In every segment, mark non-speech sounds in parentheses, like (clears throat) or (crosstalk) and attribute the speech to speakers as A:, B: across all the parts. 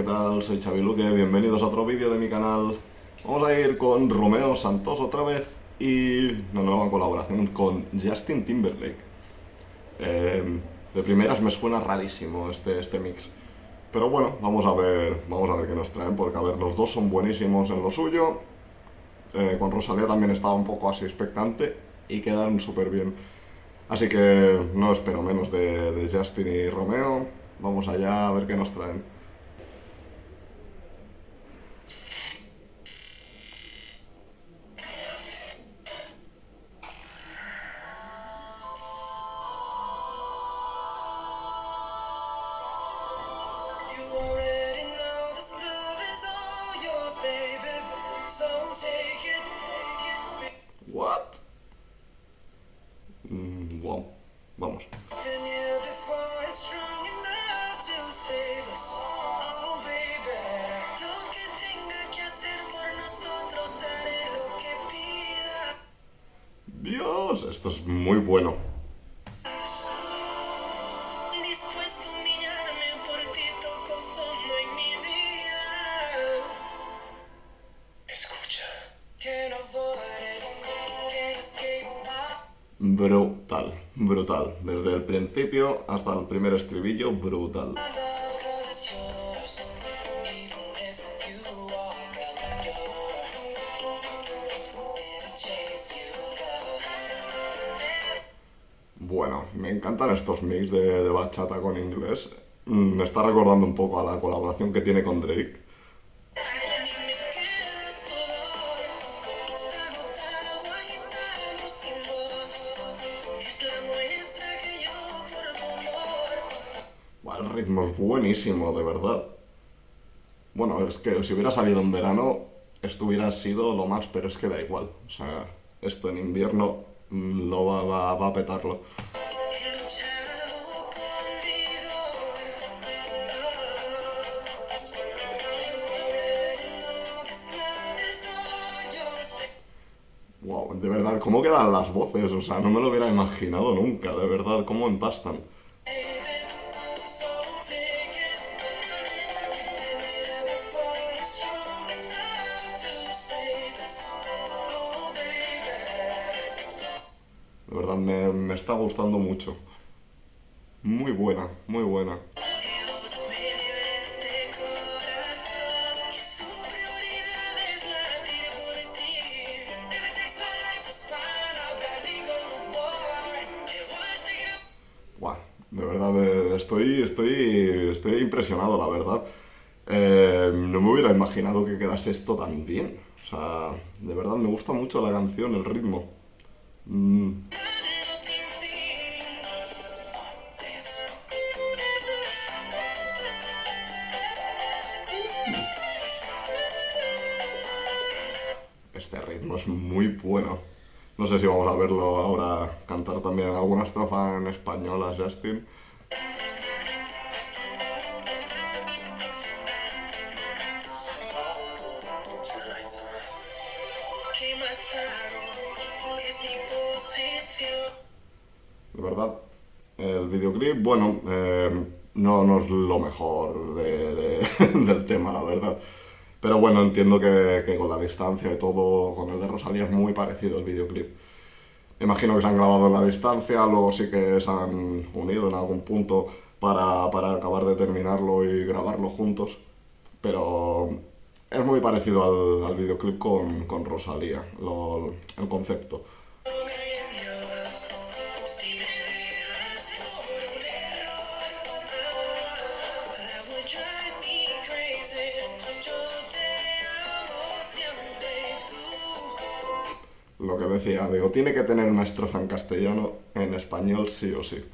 A: ¿qué tal? Soy Xavi Luque, bienvenidos a otro vídeo de mi canal. Vamos a ir con Romeo Santos otra vez y una nueva colaboración con Justin Timberlake. Eh, de primeras me suena rarísimo este, este mix. Pero bueno, vamos a ver, vamos a ver qué nos traen, porque a ver, los dos son buenísimos en lo suyo. Eh, con Rosalía también estaba un poco así expectante y quedaron súper bien. Así que no espero menos de, de Justin y Romeo. Vamos allá a ver qué nos traen.
B: Que pida.
A: Dios, esto es muy bueno. Brutal, brutal. Desde el principio hasta el primer estribillo, brutal. Bueno, me encantan estos mix de, de bachata con inglés. Mm, Me está recordando un poco a la colaboración que tiene con Drake. Ritmo es buenísimo, de verdad. Bueno, es que si hubiera salido en verano, esto hubiera sido lo más, pero es que da igual. O sea, esto en invierno mm, lo va, va- va a petarlo. Wow, de verdad, ¿cómo quedan las voces? O sea, no me lo hubiera imaginado nunca, de verdad, cómo empastan. Verdad, me, me está gustando mucho. Muy buena, muy buena. Buah, de verdad, eh, estoy, estoy, estoy impresionado, la verdad. Eh, no me hubiera imaginado que quedase esto tan bien. O sea, de verdad me gusta mucho la canción, el ritmo. Mm, este ritmo es muy bueno. No sé si vamos a verlo ahora cantar también alguna estrofa en español a Justin. De verdad, el videoclip, bueno, eh, no, no es lo mejor de- de- (laughs) del tema, la verdad. Pero bueno, entiendo que, que con la distancia y todo, con el de Rosalía es muy parecido el videoclip. Me imagino que se han grabado en la distancia, luego sí que se han unido en algún punto para, para acabar de terminarlo y grabarlo juntos. Pero es muy parecido al, al videoclip con, con Rosalía, el concepto. Lo que decía, digo, tiene que tener una estrofa en castellano, en español sí o sí.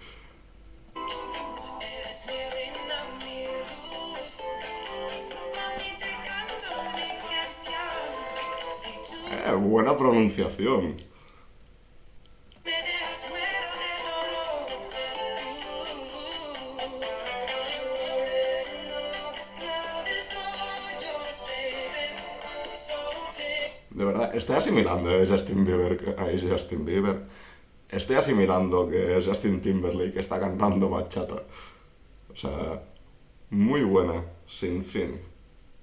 B: Baby. So take
A: De verdad, estoy asimilando eh, Justin Bieber, ahí Justin Bieber. Estoy asimilando que es Justin Timberlake está cantando bachata. O sea, muy buena. sin fin.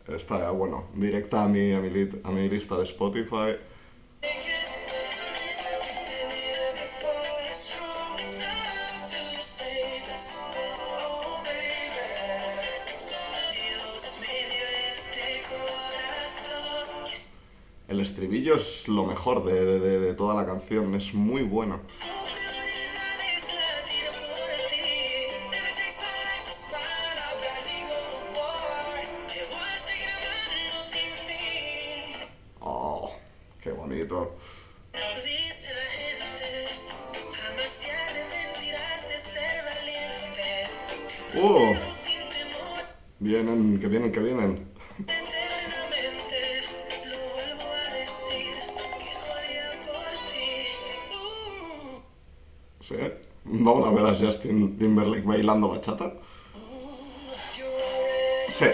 A: Está, bueno, directa a mi, a mi, a mi lista de Spotify. El estribillo es lo mejor de- de- de toda la canción, es muy bueno.
B: Valiente.
A: ¡Uh! Vienen, que vienen, que vienen. ¿Sí? Vamos a ver a Justin Timberlake bailando bachata. Sí.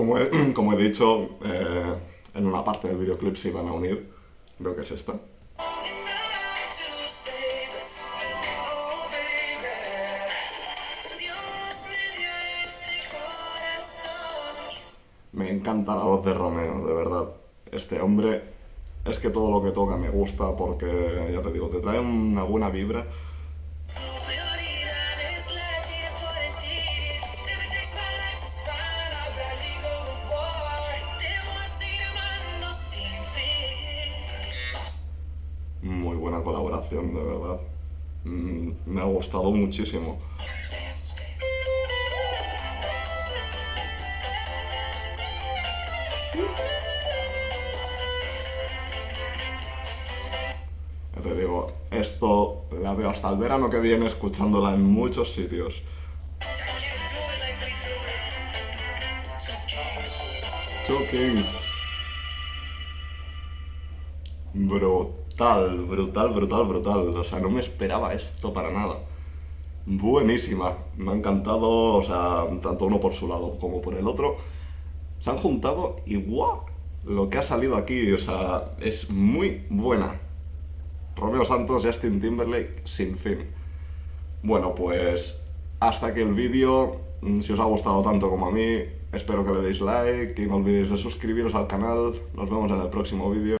A: Como he, (clears throat) como he dicho, eh, en una parte del videoclip se iban a unir. Creo que es esta. Me encanta la voz de Romeo, de verdad. Este hombre, es que todo lo que toca me gusta porque, ya te digo, te trae una buena vibra. De verdad. Mm, me ha gustado muchísimo. Te digo, esto la veo hasta el verano que viene escuchándola en muchos sitios. Two Kings. Brutal, brutal, brutal, brutal. O sea, no me esperaba esto para nada. Buenísima. Me ha encantado, o sea, tanto uno por su lado como por el otro. Se han juntado y ¡guau! Lo que ha salido aquí, o sea, es muy buena. Romeo Santos, Justin Timberlake, sin fin. Bueno, pues hasta aquí el vídeo. Mm, Si os ha gustado tanto como a mí, espero que le deis like y no olvidéis de suscribiros al canal. Nos vemos en el próximo vídeo.